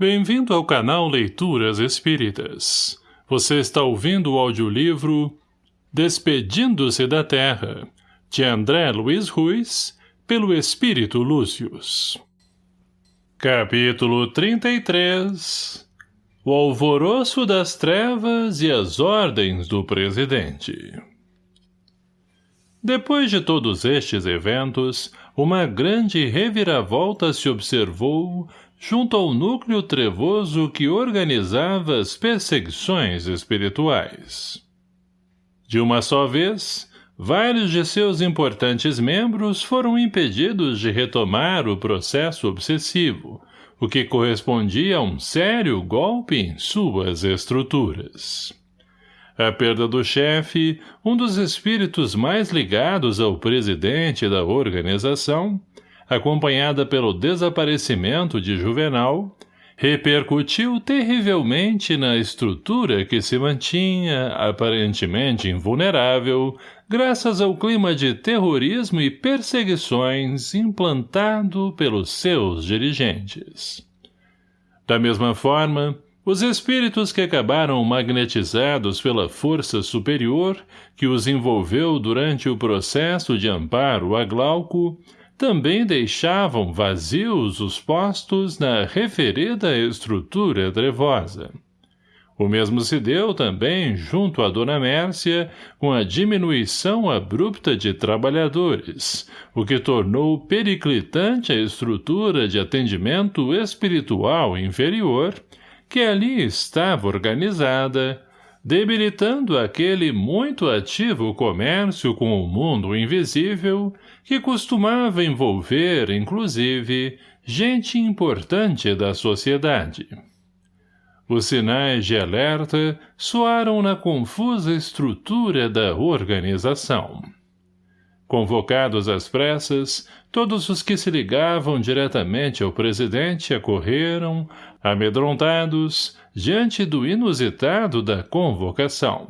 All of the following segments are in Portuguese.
Bem-vindo ao canal Leituras Espíritas. Você está ouvindo o audiolivro Despedindo-se da Terra, de André Luiz Ruiz, pelo Espírito Lúcius. Capítulo 33 O Alvoroço das Trevas e as Ordens do Presidente Depois de todos estes eventos, uma grande reviravolta se observou junto ao núcleo trevoso que organizava as perseguições espirituais. De uma só vez, vários de seus importantes membros foram impedidos de retomar o processo obsessivo, o que correspondia a um sério golpe em suas estruturas. A perda do chefe, um dos espíritos mais ligados ao presidente da organização, acompanhada pelo desaparecimento de Juvenal, repercutiu terrivelmente na estrutura que se mantinha, aparentemente invulnerável, graças ao clima de terrorismo e perseguições implantado pelos seus dirigentes. Da mesma forma, os espíritos que acabaram magnetizados pela força superior que os envolveu durante o processo de amparo a Glauco também deixavam vazios os postos na referida estrutura trevosa. O mesmo se deu também junto à Dona Mércia com a diminuição abrupta de trabalhadores, o que tornou periclitante a estrutura de atendimento espiritual inferior, que ali estava organizada, debilitando aquele muito ativo comércio com o mundo invisível que costumava envolver, inclusive, gente importante da sociedade. Os sinais de alerta soaram na confusa estrutura da organização. Convocados às pressas, todos os que se ligavam diretamente ao presidente acorreram, amedrontados, diante do inusitado da convocação.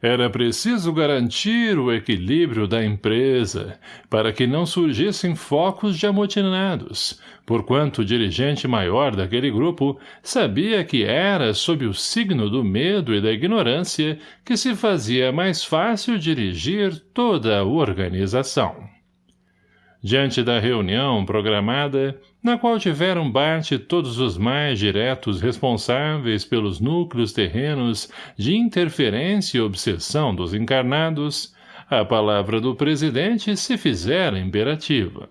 Era preciso garantir o equilíbrio da empresa, para que não surgissem focos de amotinados, porquanto o dirigente maior daquele grupo sabia que era sob o signo do medo e da ignorância que se fazia mais fácil dirigir toda a organização. Diante da reunião programada, na qual tiveram parte todos os mais diretos responsáveis pelos núcleos terrenos de interferência e obsessão dos encarnados, a palavra do presidente se fizera imperativa.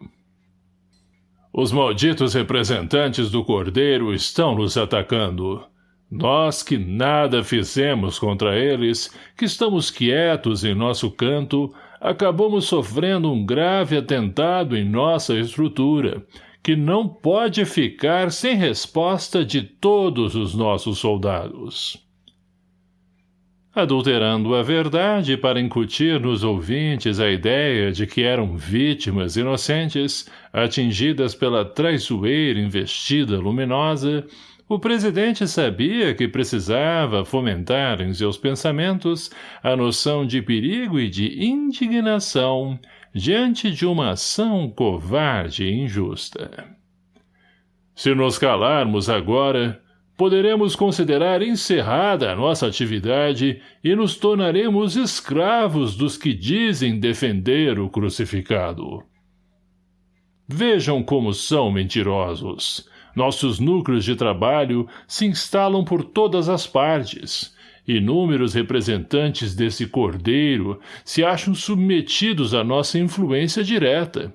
Os malditos representantes do Cordeiro estão nos atacando. Nós que nada fizemos contra eles, que estamos quietos em nosso canto, acabamos sofrendo um grave atentado em nossa estrutura, que não pode ficar sem resposta de todos os nossos soldados. Adulterando a verdade para incutir nos ouvintes a ideia de que eram vítimas inocentes, atingidas pela traiçoeira investida luminosa, o presidente sabia que precisava fomentar em seus pensamentos a noção de perigo e de indignação diante de uma ação covarde e injusta. Se nos calarmos agora, poderemos considerar encerrada a nossa atividade e nos tornaremos escravos dos que dizem defender o crucificado. Vejam como são mentirosos. Nossos núcleos de trabalho se instalam por todas as partes, Inúmeros representantes desse cordeiro se acham submetidos à nossa influência direta.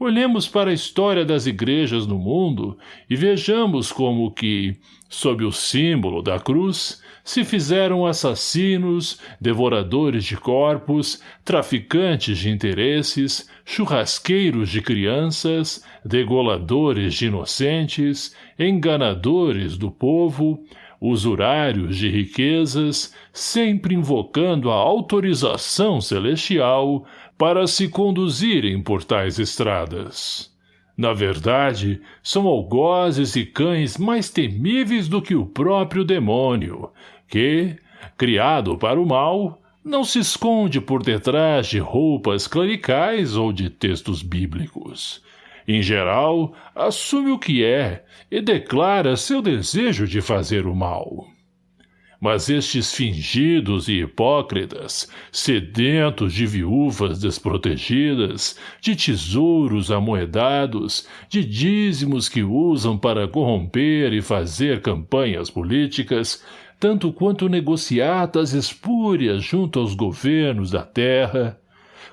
Olhemos para a história das igrejas no mundo e vejamos como que, sob o símbolo da cruz, se fizeram assassinos, devoradores de corpos, traficantes de interesses, churrasqueiros de crianças, degoladores de inocentes, enganadores do povo, usurários de riquezas, sempre invocando a autorização celestial para se conduzirem por tais estradas. Na verdade, são algozes e cães mais temíveis do que o próprio demônio, que, criado para o mal, não se esconde por detrás de roupas clericais ou de textos bíblicos. Em geral, assume o que é e declara seu desejo de fazer o mal. Mas estes fingidos e hipócritas, sedentos de viúvas desprotegidas, de tesouros amoedados, de dízimos que usam para corromper e fazer campanhas políticas, tanto quanto negociatas espúrias junto aos governos da terra,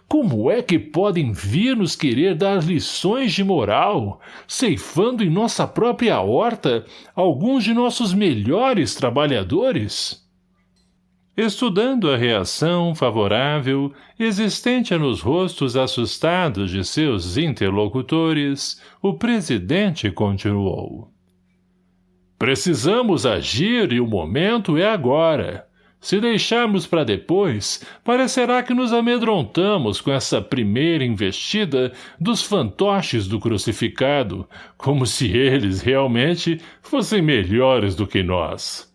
como é que podem vir nos querer dar lições de moral, ceifando em nossa própria horta alguns de nossos melhores trabalhadores? Estudando a reação favorável existente nos rostos assustados de seus interlocutores, o presidente continuou. Precisamos agir e o momento é agora. Se deixarmos para depois, parecerá que nos amedrontamos com essa primeira investida dos fantoches do crucificado, como se eles realmente fossem melhores do que nós.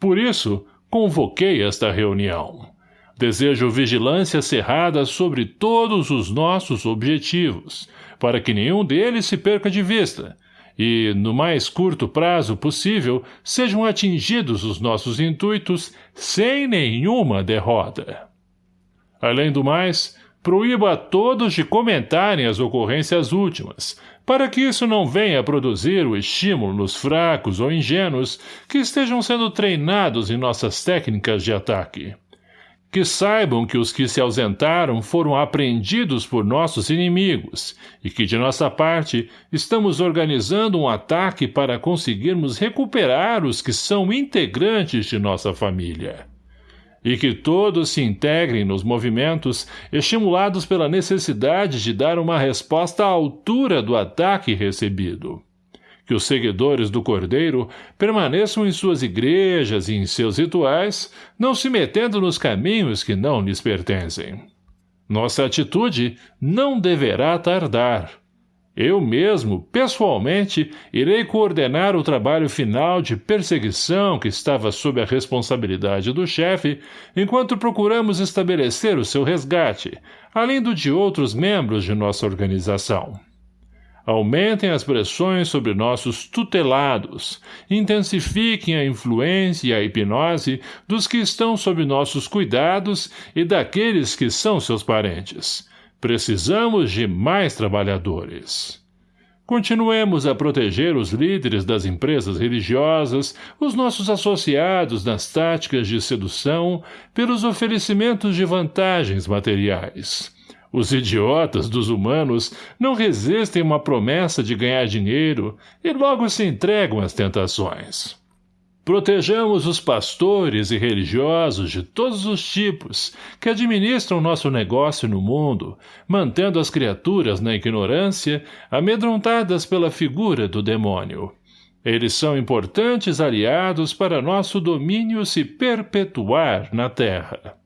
Por isso, convoquei esta reunião. Desejo vigilância cerrada sobre todos os nossos objetivos, para que nenhum deles se perca de vista, e, no mais curto prazo possível, sejam atingidos os nossos intuitos sem nenhuma derrota. Além do mais, proíba a todos de comentarem as ocorrências últimas, para que isso não venha a produzir o estímulo nos fracos ou ingênuos que estejam sendo treinados em nossas técnicas de ataque que saibam que os que se ausentaram foram apreendidos por nossos inimigos e que, de nossa parte, estamos organizando um ataque para conseguirmos recuperar os que são integrantes de nossa família. E que todos se integrem nos movimentos, estimulados pela necessidade de dar uma resposta à altura do ataque recebido que os seguidores do Cordeiro permaneçam em suas igrejas e em seus rituais, não se metendo nos caminhos que não lhes pertencem. Nossa atitude não deverá tardar. Eu mesmo, pessoalmente, irei coordenar o trabalho final de perseguição que estava sob a responsabilidade do chefe, enquanto procuramos estabelecer o seu resgate, além do de outros membros de nossa organização. Aumentem as pressões sobre nossos tutelados, intensifiquem a influência e a hipnose dos que estão sob nossos cuidados e daqueles que são seus parentes. Precisamos de mais trabalhadores. Continuemos a proteger os líderes das empresas religiosas, os nossos associados nas táticas de sedução, pelos oferecimentos de vantagens materiais. Os idiotas dos humanos não resistem uma promessa de ganhar dinheiro e logo se entregam às tentações. Protejamos os pastores e religiosos de todos os tipos que administram nosso negócio no mundo, mantendo as criaturas na ignorância, amedrontadas pela figura do demônio. Eles são importantes aliados para nosso domínio se perpetuar na Terra.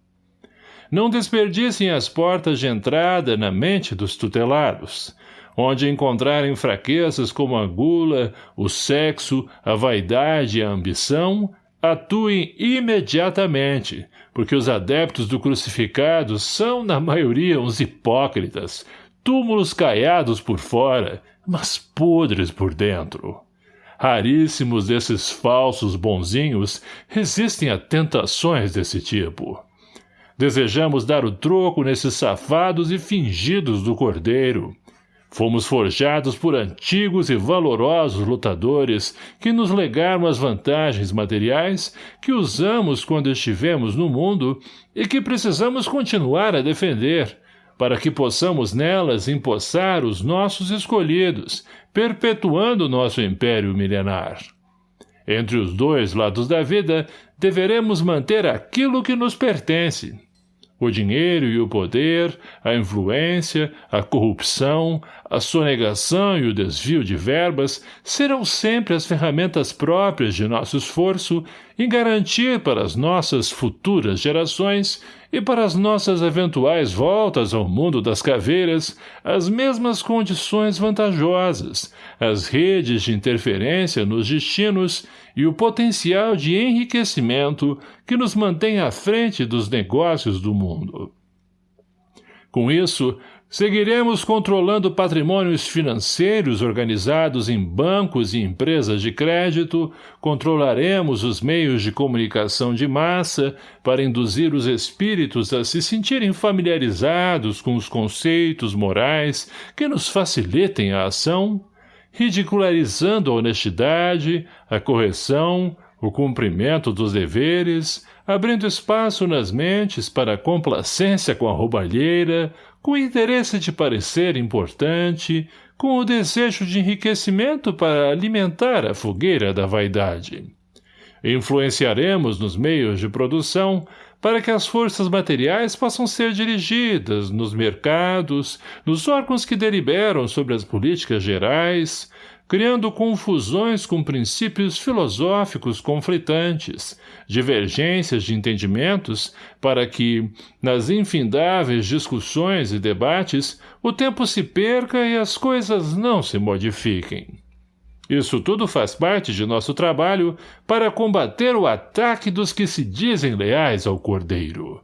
Não desperdicem as portas de entrada na mente dos tutelados, onde encontrarem fraquezas como a gula, o sexo, a vaidade e a ambição, atuem imediatamente, porque os adeptos do crucificado são, na maioria, uns hipócritas, túmulos caiados por fora, mas podres por dentro. Raríssimos desses falsos bonzinhos resistem a tentações desse tipo. Desejamos dar o troco nesses safados e fingidos do cordeiro. Fomos forjados por antigos e valorosos lutadores que nos legaram as vantagens materiais que usamos quando estivemos no mundo e que precisamos continuar a defender, para que possamos nelas empossar os nossos escolhidos, perpetuando nosso império milenar. Entre os dois lados da vida, deveremos manter aquilo que nos pertence, o dinheiro e o poder, a influência, a corrupção, a sonegação e o desvio de verbas serão sempre as ferramentas próprias de nosso esforço em garantir para as nossas futuras gerações e para as nossas eventuais voltas ao mundo das caveiras as mesmas condições vantajosas, as redes de interferência nos destinos e o potencial de enriquecimento que nos mantém à frente dos negócios do mundo. Com isso, Seguiremos controlando patrimônios financeiros organizados em bancos e empresas de crédito, controlaremos os meios de comunicação de massa para induzir os espíritos a se sentirem familiarizados com os conceitos morais que nos facilitem a ação, ridicularizando a honestidade, a correção, o cumprimento dos deveres, abrindo espaço nas mentes para complacência com a roubalheira, com o interesse de parecer importante, com o desejo de enriquecimento para alimentar a fogueira da vaidade. Influenciaremos nos meios de produção para que as forças materiais possam ser dirigidas nos mercados, nos órgãos que deliberam sobre as políticas gerais, criando confusões com princípios filosóficos conflitantes, divergências de entendimentos, para que, nas infindáveis discussões e debates, o tempo se perca e as coisas não se modifiquem. Isso tudo faz parte de nosso trabalho para combater o ataque dos que se dizem leais ao Cordeiro.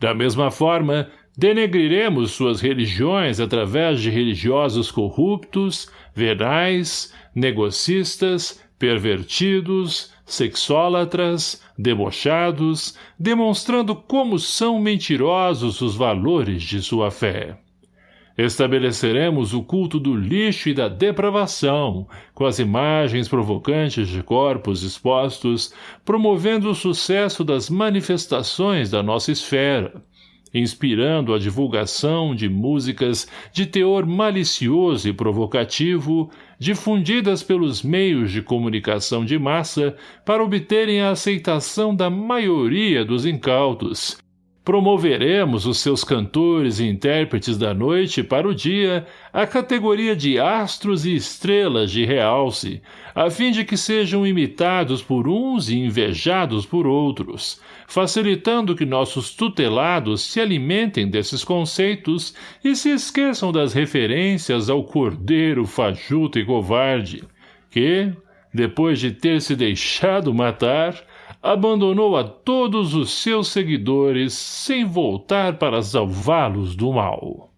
Da mesma forma, denegriremos suas religiões através de religiosos corruptos, venais, negocistas, pervertidos, sexólatras, debochados, demonstrando como são mentirosos os valores de sua fé. Estabeleceremos o culto do lixo e da depravação, com as imagens provocantes de corpos expostos, promovendo o sucesso das manifestações da nossa esfera, inspirando a divulgação de músicas de teor malicioso e provocativo, difundidas pelos meios de comunicação de massa para obterem a aceitação da maioria dos incautos, Promoveremos os seus cantores e intérpretes da noite para o dia a categoria de astros e estrelas de realce, a fim de que sejam imitados por uns e invejados por outros, facilitando que nossos tutelados se alimentem desses conceitos e se esqueçam das referências ao cordeiro fajuto e covarde, que, depois de ter se deixado matar, abandonou a todos os seus seguidores sem voltar para salvá-los do mal.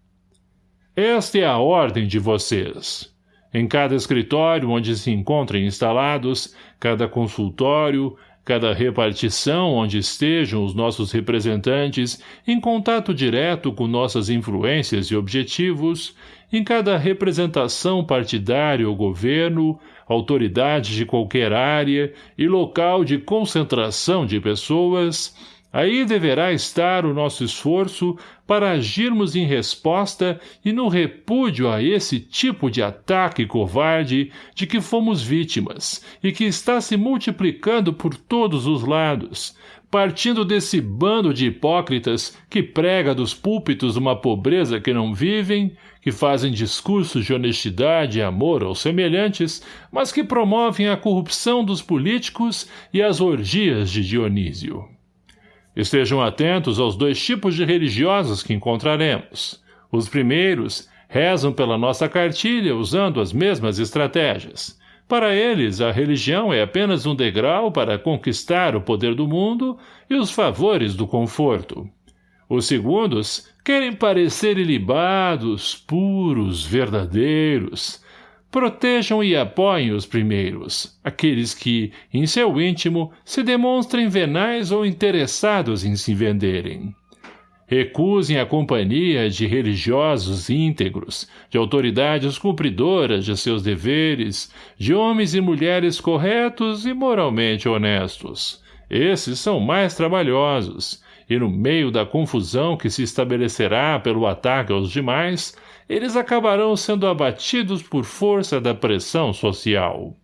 Esta é a ordem de vocês. Em cada escritório onde se encontrem instalados, cada consultório, cada repartição onde estejam os nossos representantes em contato direto com nossas influências e objetivos, em cada representação partidária ou governo, autoridade de qualquer área e local de concentração de pessoas, aí deverá estar o nosso esforço para agirmos em resposta e no repúdio a esse tipo de ataque covarde de que fomos vítimas e que está se multiplicando por todos os lados, partindo desse bando de hipócritas que prega dos púlpitos uma pobreza que não vivem, que fazem discursos de honestidade e amor aos semelhantes, mas que promovem a corrupção dos políticos e as orgias de Dionísio. Estejam atentos aos dois tipos de religiosos que encontraremos. Os primeiros rezam pela nossa cartilha usando as mesmas estratégias. Para eles, a religião é apenas um degrau para conquistar o poder do mundo e os favores do conforto. Os segundos querem parecer ilibados, puros, verdadeiros. Protejam e apoiem os primeiros, aqueles que, em seu íntimo, se demonstrem venais ou interessados em se venderem. Recusem a companhia de religiosos íntegros, de autoridades cumpridoras de seus deveres, de homens e mulheres corretos e moralmente honestos. Esses são mais trabalhosos, e no meio da confusão que se estabelecerá pelo ataque aos demais, eles acabarão sendo abatidos por força da pressão social.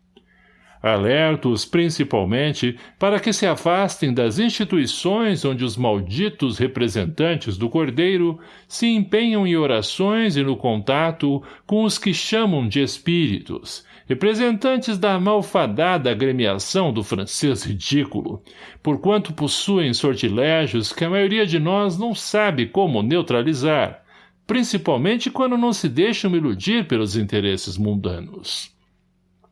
Alerto-os principalmente para que se afastem das instituições onde os malditos representantes do Cordeiro se empenham em orações e no contato com os que chamam de espíritos, representantes da malfadada agremiação do francês ridículo, porquanto possuem sortilégios que a maioria de nós não sabe como neutralizar, principalmente quando não se deixam iludir pelos interesses mundanos.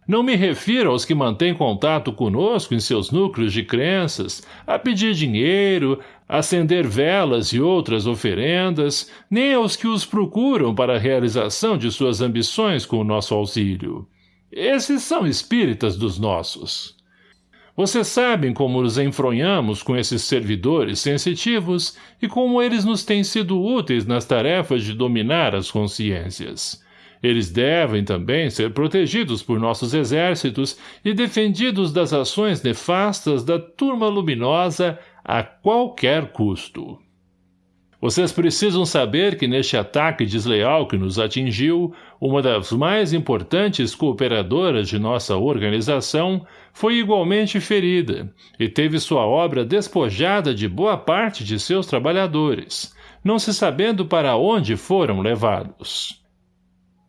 Não me refiro aos que mantêm contato conosco em seus núcleos de crenças, a pedir dinheiro, acender velas e outras oferendas, nem aos que os procuram para a realização de suas ambições com o nosso auxílio. Esses são espíritas dos nossos. Vocês sabem como nos enfronhamos com esses servidores sensitivos e como eles nos têm sido úteis nas tarefas de dominar as consciências. Eles devem também ser protegidos por nossos exércitos e defendidos das ações nefastas da turma luminosa a qualquer custo. Vocês precisam saber que neste ataque desleal que nos atingiu, uma das mais importantes cooperadoras de nossa organização foi igualmente ferida e teve sua obra despojada de boa parte de seus trabalhadores, não se sabendo para onde foram levados.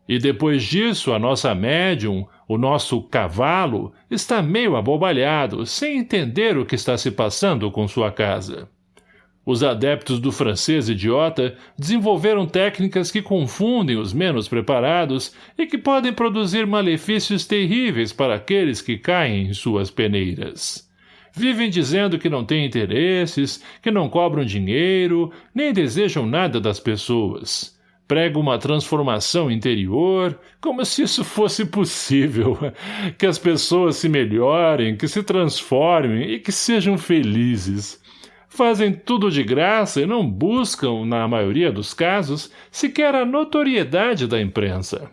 E depois disso, a nossa médium, o nosso cavalo, está meio abobalhado, sem entender o que está se passando com sua casa. Os adeptos do francês idiota desenvolveram técnicas que confundem os menos preparados e que podem produzir malefícios terríveis para aqueles que caem em suas peneiras. Vivem dizendo que não têm interesses, que não cobram dinheiro, nem desejam nada das pessoas prega uma transformação interior, como se isso fosse possível, que as pessoas se melhorem, que se transformem e que sejam felizes. Fazem tudo de graça e não buscam, na maioria dos casos, sequer a notoriedade da imprensa.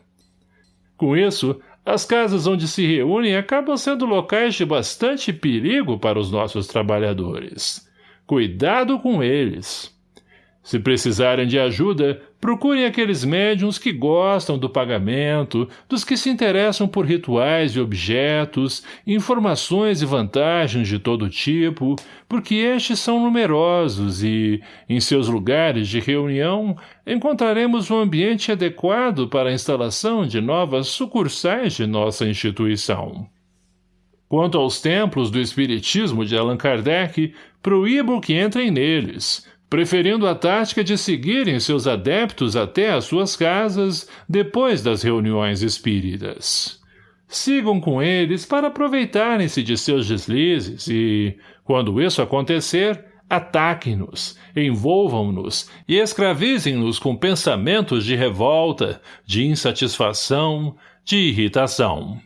Com isso, as casas onde se reúnem acabam sendo locais de bastante perigo para os nossos trabalhadores. Cuidado com eles. Se precisarem de ajuda, procurem aqueles médiums que gostam do pagamento, dos que se interessam por rituais e objetos, informações e vantagens de todo tipo, porque estes são numerosos e, em seus lugares de reunião, encontraremos um ambiente adequado para a instalação de novas sucursais de nossa instituição. Quanto aos templos do Espiritismo de Allan Kardec, proíbo que entrem neles, preferindo a tática de seguirem seus adeptos até as suas casas depois das reuniões espíritas. Sigam com eles para aproveitarem-se de seus deslizes e, quando isso acontecer, ataquem-nos, envolvam-nos e escravizem-nos com pensamentos de revolta, de insatisfação, de irritação.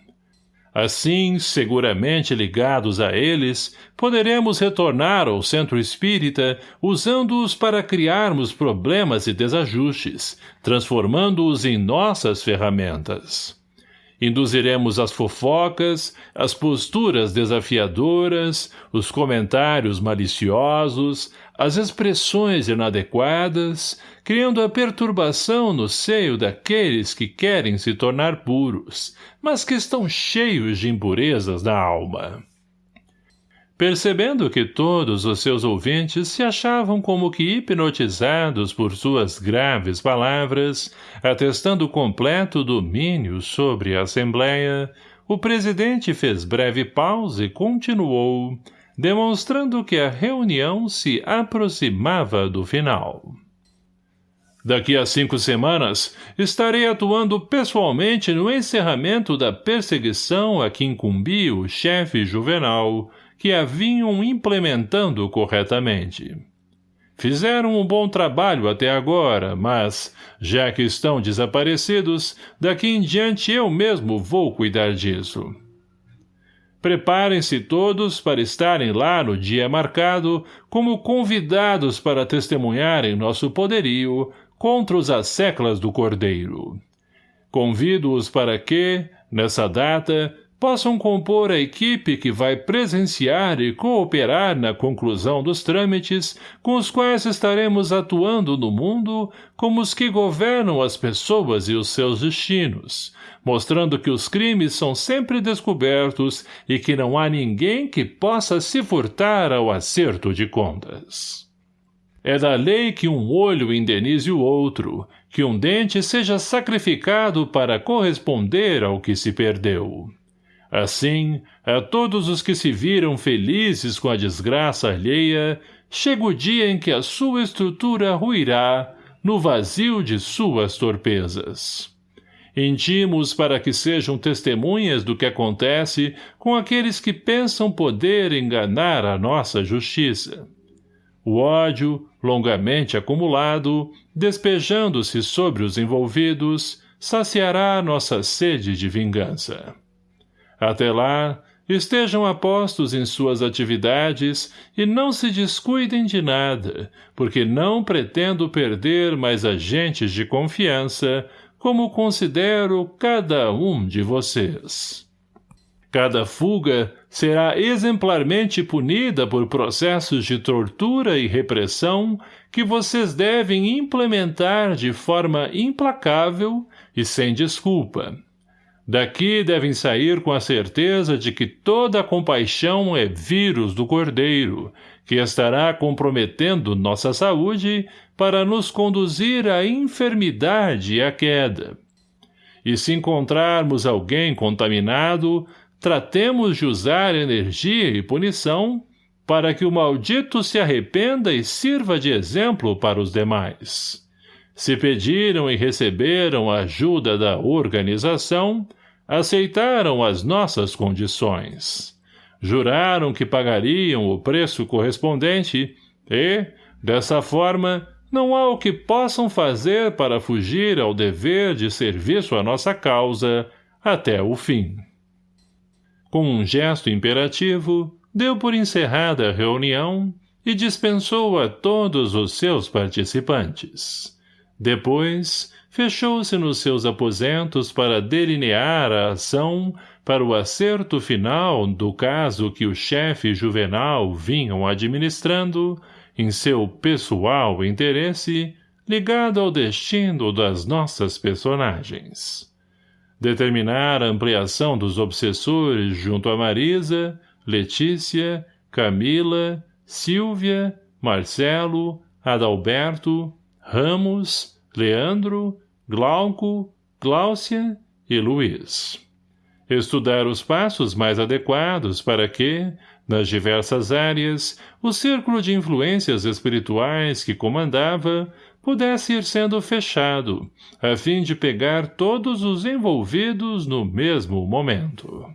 Assim, seguramente ligados a eles, poderemos retornar ao centro espírita usando-os para criarmos problemas e desajustes, transformando-os em nossas ferramentas. Induziremos as fofocas, as posturas desafiadoras, os comentários maliciosos, as expressões inadequadas, criando a perturbação no seio daqueles que querem se tornar puros, mas que estão cheios de impurezas da alma. Percebendo que todos os seus ouvintes se achavam como que hipnotizados por suas graves palavras, atestando completo domínio sobre a Assembleia, o presidente fez breve pausa e continuou, demonstrando que a reunião se aproximava do final. Daqui a cinco semanas, estarei atuando pessoalmente no encerramento da perseguição a que incumbia o chefe Juvenal, que a vinham implementando corretamente. Fizeram um bom trabalho até agora, mas, já que estão desaparecidos, daqui em diante eu mesmo vou cuidar disso. Preparem-se todos para estarem lá no dia marcado como convidados para testemunharem nosso poderio contra os asseclas do Cordeiro. Convido-os para que, nessa data, possam compor a equipe que vai presenciar e cooperar na conclusão dos trâmites com os quais estaremos atuando no mundo como os que governam as pessoas e os seus destinos, mostrando que os crimes são sempre descobertos e que não há ninguém que possa se furtar ao acerto de contas. É da lei que um olho indenize o outro, que um dente seja sacrificado para corresponder ao que se perdeu. Assim, a todos os que se viram felizes com a desgraça alheia, chega o dia em que a sua estrutura ruirá no vazio de suas torpezas. Intimos para que sejam testemunhas do que acontece com aqueles que pensam poder enganar a nossa justiça. O ódio, longamente acumulado, despejando-se sobre os envolvidos, saciará nossa sede de vingança. Até lá, estejam apostos em suas atividades e não se descuidem de nada, porque não pretendo perder mais agentes de confiança, como considero cada um de vocês. Cada fuga será exemplarmente punida por processos de tortura e repressão que vocês devem implementar de forma implacável e sem desculpa. Daqui devem sair com a certeza de que toda compaixão é vírus do cordeiro, que estará comprometendo nossa saúde para nos conduzir à enfermidade e à queda. E se encontrarmos alguém contaminado, tratemos de usar energia e punição para que o maldito se arrependa e sirva de exemplo para os demais. Se pediram e receberam a ajuda da organização, aceitaram as nossas condições. Juraram que pagariam o preço correspondente e, dessa forma, não há o que possam fazer para fugir ao dever de serviço à nossa causa até o fim. Com um gesto imperativo, deu por encerrada a reunião e dispensou a todos os seus participantes. Depois, fechou-se nos seus aposentos para delinear a ação para o acerto final do caso que o chefe juvenal vinham administrando, em seu pessoal interesse, ligado ao destino das nossas personagens determinar a ampliação dos obsessores junto a Marisa, Letícia, Camila, Silvia, Marcelo, Adalberto, Ramos, Leandro, Glauco, Gláucia e Luiz. Estudar os passos mais adequados para que, nas diversas áreas, o círculo de influências espirituais que comandava pudesse ir sendo fechado, a fim de pegar todos os envolvidos no mesmo momento.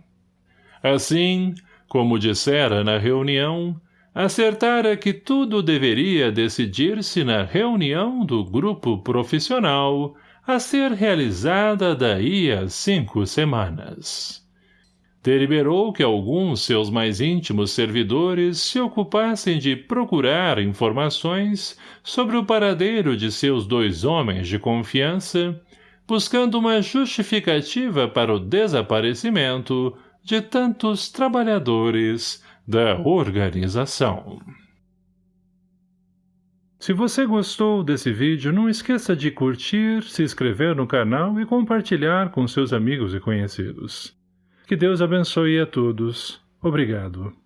Assim, como dissera na reunião, acertara que tudo deveria decidir-se na reunião do grupo profissional a ser realizada daí a cinco semanas deliberou que alguns seus mais íntimos servidores se ocupassem de procurar informações sobre o paradeiro de seus dois homens de confiança, buscando uma justificativa para o desaparecimento de tantos trabalhadores da organização. Se você gostou desse vídeo, não esqueça de curtir, se inscrever no canal e compartilhar com seus amigos e conhecidos. Que Deus abençoe a todos. Obrigado.